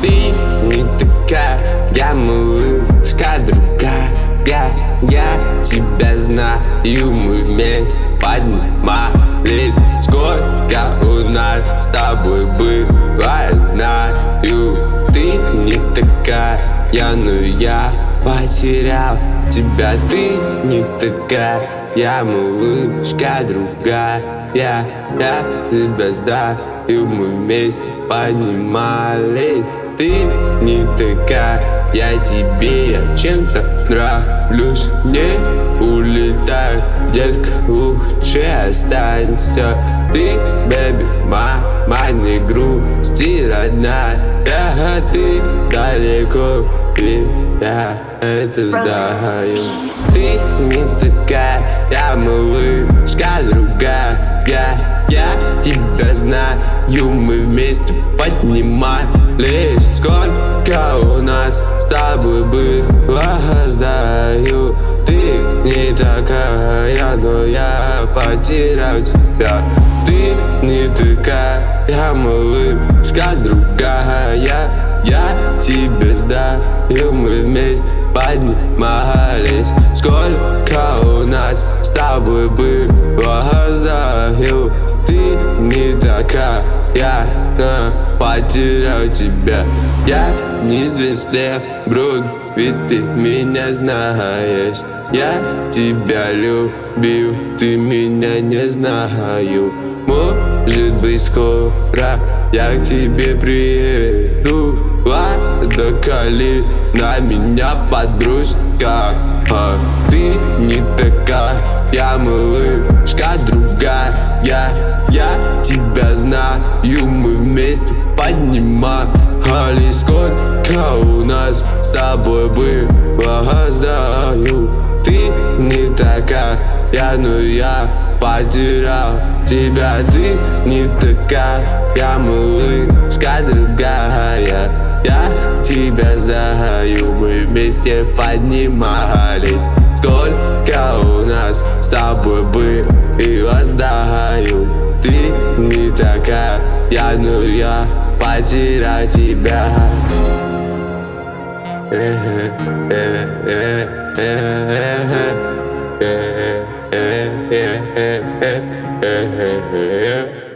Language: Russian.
Ты не такая, я малышка другая Я тебя знаю, мы вместе поднимались потерял тебя. Ты не такая, я малышка другая. Я, я тебя знаю мы вместе поднимались Ты не такая, я тебе я чем-то нравлюсь. Не улетай, детка, лучше останься. Ты, бэби, мама, не грусти, родная. Я, ты далеко, и я это знаю. Ты не такая, я малышка другая. Я тебя знаю, мы вместе поднимались. Сколько у нас с тобой было, знаю. Ты не такая, но я потерял тебя. Ты не такая, я малышка другая Я тебя знаю, мы вместе поднимались. Сколько у нас с тобой было, знаю ты не такая, я потерял тебя. Я не звезде, бруд, ведь ты меня знаешь. Я тебя любил, ты меня не знаю. Может быть скоро я к тебе приеду на меня подружка. А Ты не такая, я малышка другая. Я тебя знаю, мы вместе поднимались Сколько у нас с тобой было, знаю. Ты не такая, я, но я потерял тебя. Ты не такая, я малышка другая тебя знаю, мы вместе поднимались Сколько у нас с тобой было, знаю не такая Я, ну я потерял тебя Yeah.